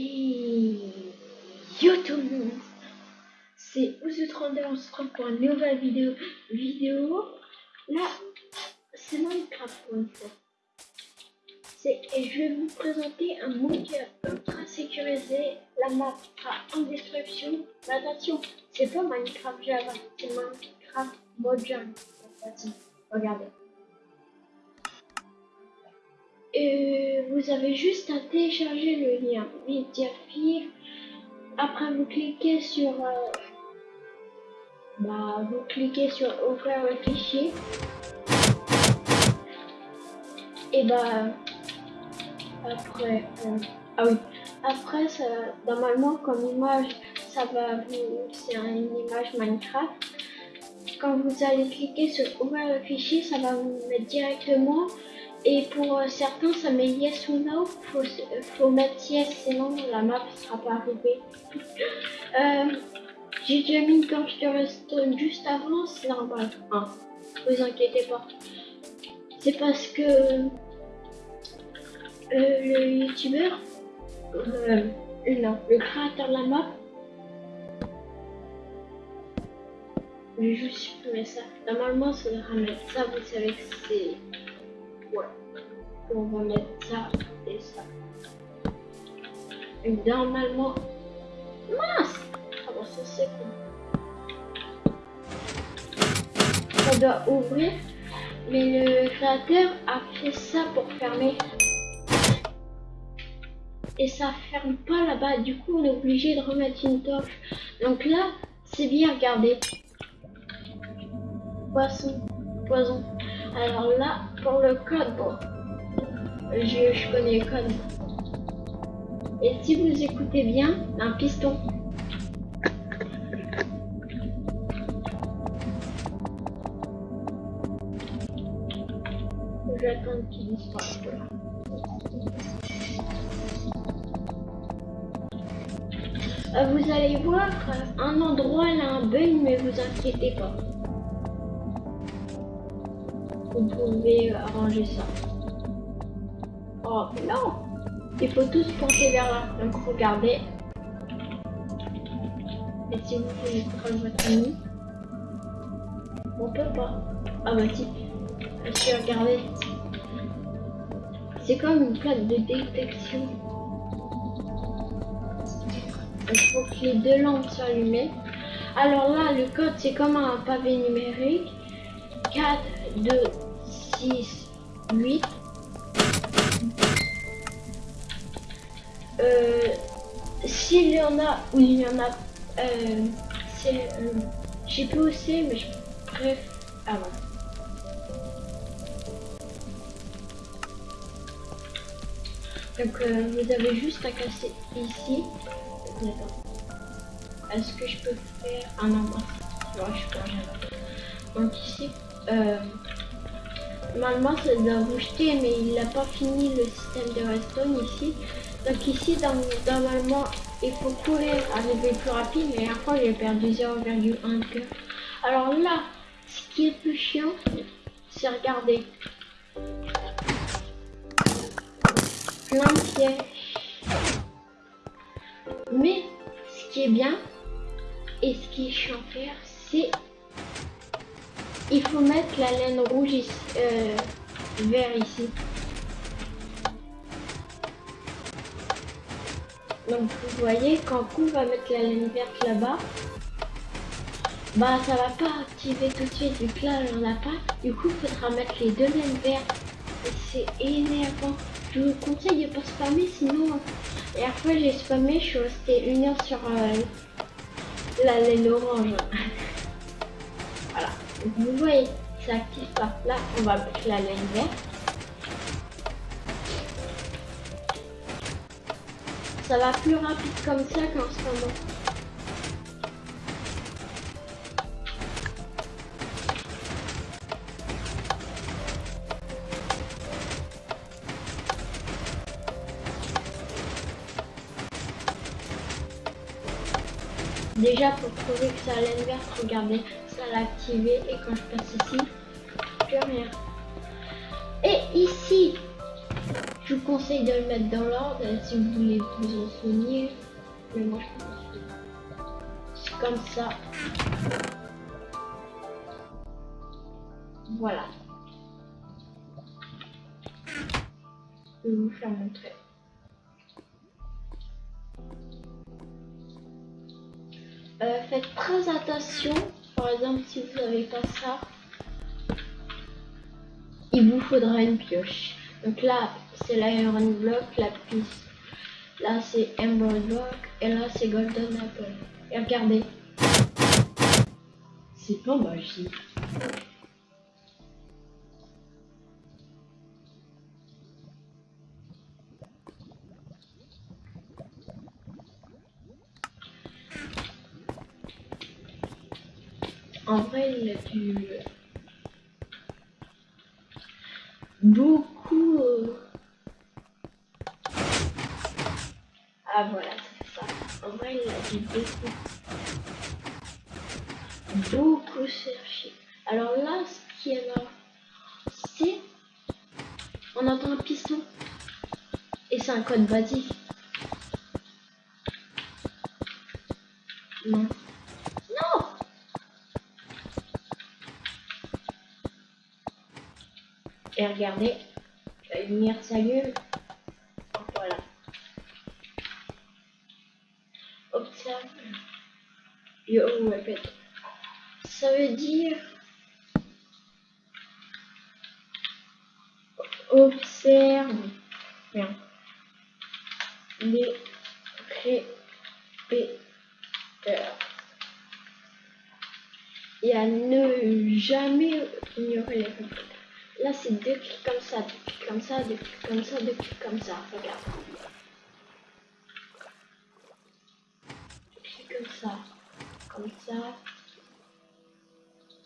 Yo tout le monde, c'est Ouzu32, on se retrouve pour une nouvelle vidéo. vidéo. Là, c'est Minecraft pour une fois. Et je vais vous présenter un mode ultra sécurisé. La map sera en description. Mais attention, c'est pas Minecraft Java, c'est Minecraft Mojang. Regardez. Et vous avez juste à télécharger le lien Mediafire. Après, vous cliquez sur. Euh, bah, vous cliquez sur ouvrir le fichier. Et bah. Après. Euh, ah oui. Après, ça, normalement, comme image, ça va vous. C'est une image Minecraft. Quand vous allez cliquer sur ouvrir le fichier, ça va vous mettre directement et pour euh, certains, ça met yes ou no. Faut, faut mettre yes, sinon la map ne sera pas arrivée. euh, J'ai déjà mis quand je te reste juste avant, c'est normal. Hein, vous inquiétez pas. C'est parce que euh, le youtubeur, euh, non, le créateur de la map, je vais juste supprimer ça. Normalement, ça devrait mettre ça, vous savez que c'est voilà. On va mettre ça et ça. Et normalement... Mince Ah bon, ça c'est quoi On doit ouvrir. Mais le créateur a fait ça pour fermer. Et ça ferme pas là-bas. Du coup, on est obligé de remettre une torche. Donc là, c'est bien, regardez. Poisson, poison. Alors là, pour le code, je, je connais le code. Et si vous écoutez bien, un piston. J'attends qu'il disparaisse. Euh, vous allez voir, un endroit là un bug, mais vous inquiétez pas vous pouvez arranger ça. Oh non Il faut tous penser vers là. Donc regardez. Et si vous voulez prendre votre ami, on peut pas. Ah bah si. Je regardez. C'est comme une plaque de détection. Il faut que les deux lampes soient allumées. Alors là, le code, c'est comme un pavé numérique. 4, 2, 6, 8. Euh, S'il y en a, ou il y en a, euh, c'est, euh, j'ai plus aussi, mais je préfère. Ah Donc euh, vous avez juste à casser ici. Est-ce que je peux faire un ah, je peux Donc ici, euh, Normalement, ça doit vous jeter, mais il n'a pas fini le système de redstone ici. Donc ici, normalement, il faut courir, arriver plus rapide, mais la fois, j'ai perdu 0,1 cœur. Alors là, ce qui est plus chiant, c'est regarder. Plein de pièges. Mais, ce qui est bien, et ce qui est chiant à faire, c'est il faut mettre la laine rouge ici, euh, vert ici. Donc vous voyez, quand on va mettre la laine verte là-bas, bah ça va pas activer tout de suite vu que là on a pas. Du coup il faudra mettre les deux laines vertes. C'est énervant. Je vous conseille de pas spammer sinon. Et après j'ai spammé, je suis restée une heure sur euh, la laine orange. Vous voyez, ça active pas. Là, on va mettre la laine verte. Ça va plus rapide comme ça qu'en ce moment. Déjà pour prouver que ça a laine verte, l'activer et quand je passe ici, plus rien. Et ici, Je vous conseille de le mettre dans l'ordre si vous voulez vous en souvenir. Mais moi je pense C'est comme ça. Voilà. Je vais vous faire montrer. Euh, faites très attention. Par exemple, si vous n'avez pas ça, il vous faudra une pioche. Donc là, c'est l'Iron Block, la piste. Là, c'est Emerald Block. Et là, c'est Golden Apple. Et regardez. C'est pas magique. On entend un piston. Et c'est un code basique. Non. Non Et regardez, la lumière s'allume. Voilà. Observe. Yo, répète. Ça veut dire. Observe. Bien. Les répéteurs. Et à ne jamais ignorer les répéteurs. Là, c'est deux clics comme ça, deux comme ça, deux comme ça, deux clics comme ça. Regarde. Comme ça, comme ça,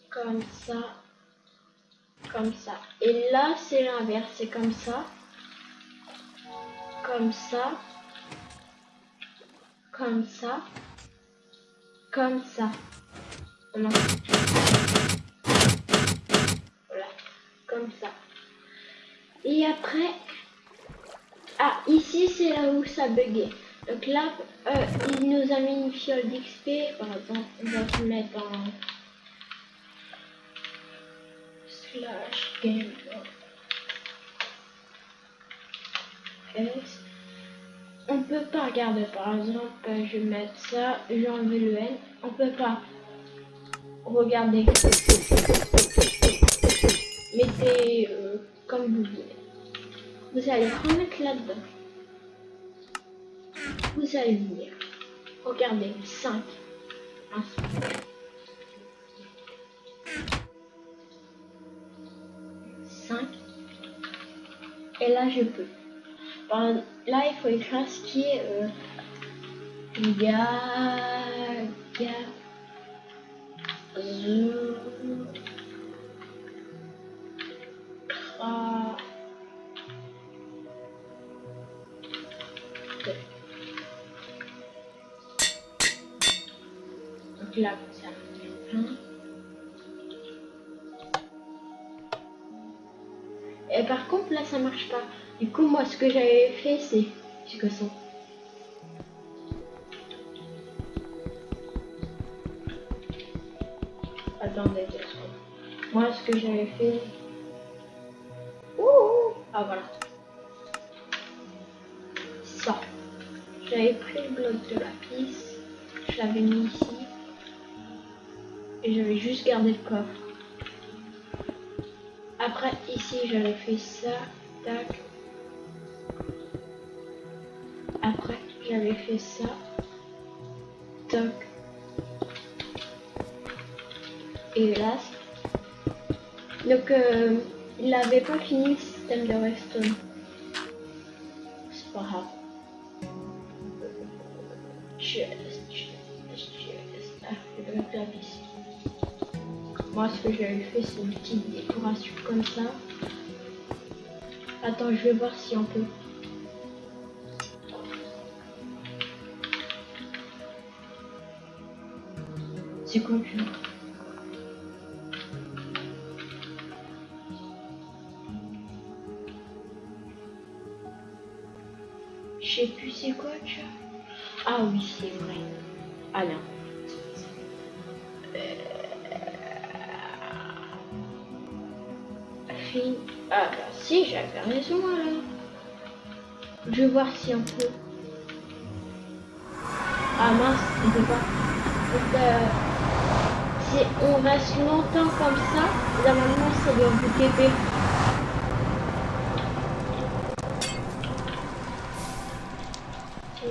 comme ça, comme ça. Et là, c'est l'inverse, c'est comme ça, comme ça, comme ça, comme ça. Voilà, comme ça. Et après, ah, ici c'est là où ça buguait. Donc là, euh, il nous a mis une fiole d'XP, par exemple, on va se mettre en slash game. On peut pas regarder, par exemple, euh, je vais mettre ça, j'ai enlevé le N, on peut pas regarder. Mettez euh, comme vous voulez. Vous allez remettre là-dedans. Vous allez venir. Regardez, 5. Cinq. Et là, je peux. Par- là, il faut écrire ce qui est euh. Donc là, ça. Et par contre, là, ça marche pas. Du coup, moi, ce que j'avais fait, c'est... C'est que ça. Attendez deux secondes. Moi, ce que j'avais fait... Ouh. Ah, voilà. Ça. J'avais pris le bloc de la piste. Je l'avais mis ici. Et j'avais juste gardé le coffre. Après, ici, j'avais fait ça. Tac. J'avais fait ça. Toc. Et là. Donc, euh, il n'avait pas fini le système de. C'est pas grave. Ah. Moi, ce que j'avais fait, c'est une petite décoration comme ça. Attends, je vais voir si on peut. C'est quoi tu vois c'est quoi tu Ah oui, c'est vrai. Non. Euh... Ah bah si, j'avais raison alors. Je vais voir si on peut. Ah mince, on peut pas. Euh, on reste longtemps comme ça, normalement ça doit vous TP.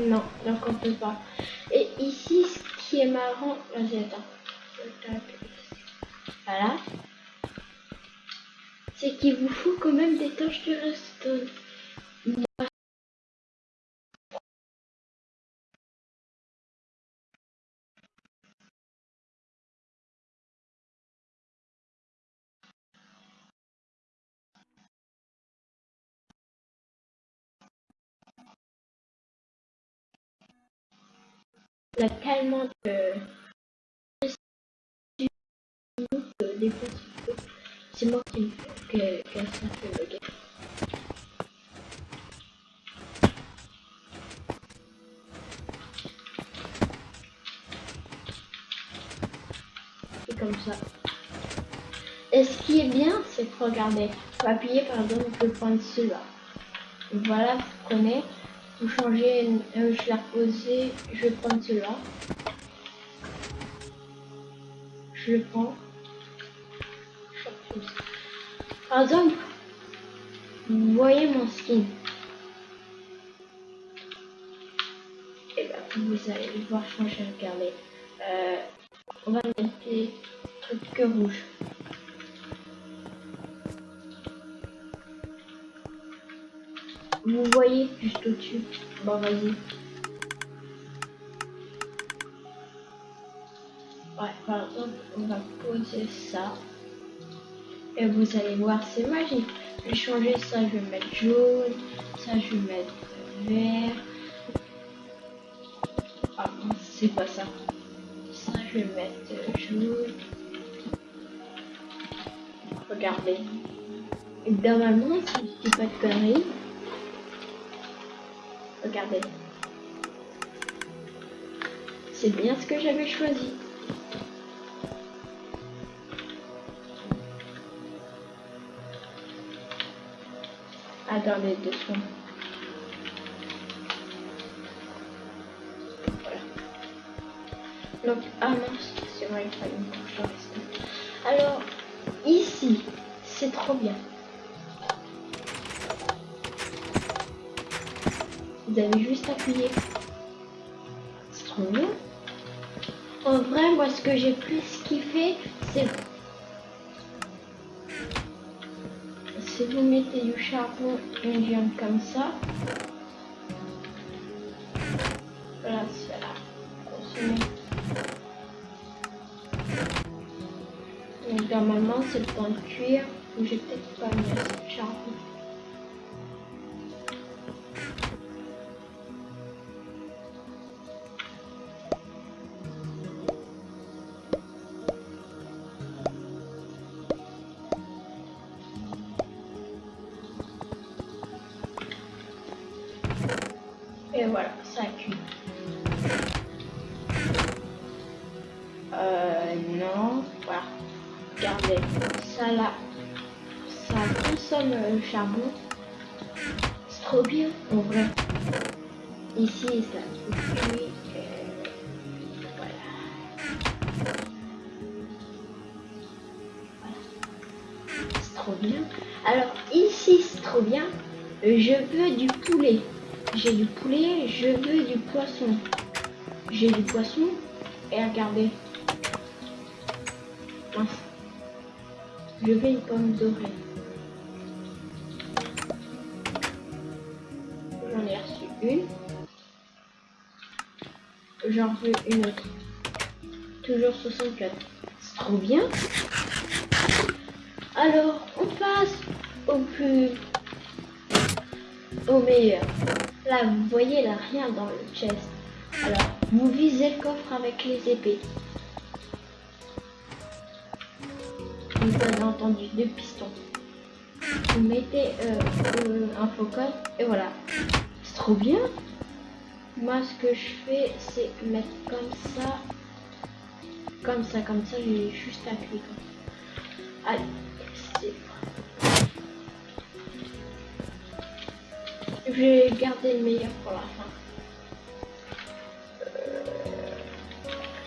Non, donc on peut pas. Et ici, ce qui est marrant, vas-y attends. Voilà. C'est qu'il vous faut quand même des tâches de redstone. A tellement de... des C'est moi qui ça fait bugger. C'est comme ça. Et ce qui est bien, c'est que regardez, vous appuyez par exemple, on peut prendre celui-là. Voilà, vous prenez, vous changez, euh, je l'ai reposé, je vais prendre celui-là. Je le prends. Par exemple, vous voyez mon skin. Et bien, vous allez voir changer, regardez. Euh, on va mettre des trucs que rouges. Vous voyez juste au-dessus. Bon, vas-y. Ouais, par exemple, on va poser ça. Et vous allez voir, c'est magique. Je vais changer ça, je vais mettre jaune. Ça, je vais mettre vert. Ah c'est pas ça. Ça, je vais mettre jaune. Regardez. Et normalement, si je dis pas de conneries, Regardez. C'est bien ce que j'avais choisi. Attendez deux secondes. Voilà. Donc, ah mince, c'est vrai, fallait une Vous avez juste appuyé. C'est trop bien. En vrai, moi, ce que j'ai plus kiffé, c'est... Si vous mettez du charbon, une viande comme ça. Voilà, c'est là. Donc, normalement, c'est le temps de cuire. J'ai peut-être pas mis Et voilà, ça cuit. Euh, non, voilà. Regardez, ça là, ça consomme le charbon. C'est trop bien, en vrai. Ici, ça cuit. Voilà. C'est trop bien. Alors, ici, c'est trop bien. Je veux du poulet. J'ai du poulet, je veux du poisson. J'ai du poisson. Et regardez. Je veux une pomme dorée. J'en ai reçu une. J'en veux une autre. Toujours 64. C'est trop bien. Alors, on passe au plus... au meilleur. Là, vous voyez, là, rien dans le chest. Alors, vous visez le coffre avec les épées. Vous avez entendu deux pistons. Vous mettez euh, euh, un focus et voilà. C'est trop bien. moi ce que je fais c'est mettre comme ça, comme ça, comme ça, j'ai juste cliquer. Allez, Je vais garder le meilleur pour la fin.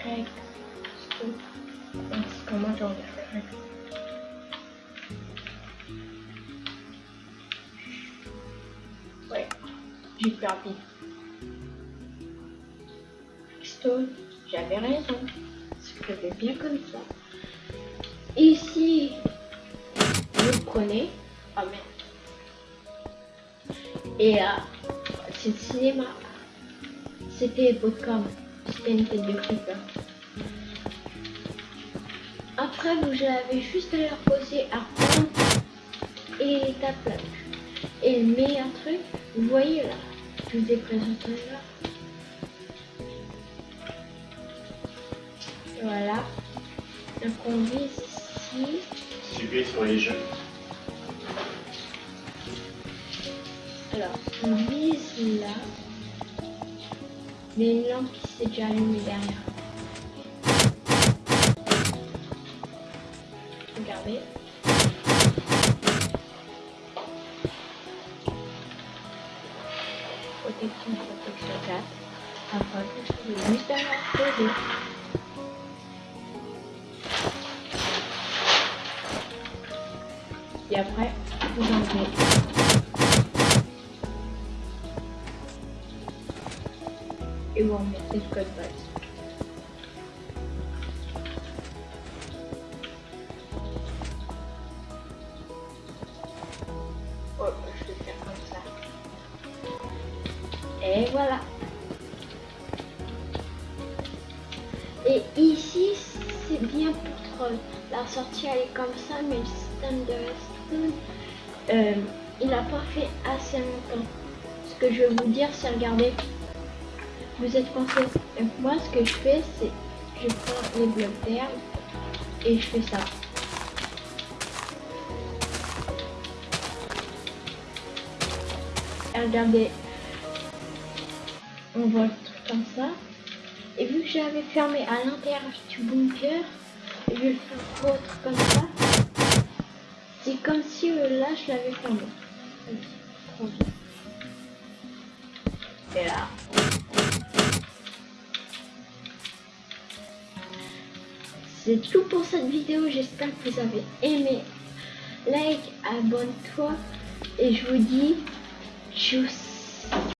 Euh... Comment je regarde Ouais, j'ai perdu. Stone, j'avais raison. C'était bien comme ça. Ici, vous prenez. Ah. Et là, c'est le cinéma. C'était Podcom. C'était une tête de creeper. Après, vous avez juste à leur poser à et tape là. Et le meilleur truc, vous voyez là, je vous ai présenté là. Voilà. Donc on vise ici. Suivez sur les jeux. Alors, on vise là. Mais une lampe qui s'est déjà allumée derrière. Base. Oh. Et voilà. Et ici, c'est bien pour troll. La sortie, elle est comme ça, mais le système de Redstone, euh, il n'a pas fait assez longtemps. Ce que je vais vous dire, c'est regarder. Vous êtes coincé. Donc moi, ce que je fais, c'est je prends les blocs d'herbe et je fais ça. Regardez, on voit le truc comme ça. Et vu que j'avais fermé à l'intérieur du bunker, je vais le faire autre comme ça. C'est comme si euh, là je l'avais fermé. Et là. C'est tout pour cette vidéo, j'espère que vous avez aimé. Like, abonne-toi et je vous dis tchuss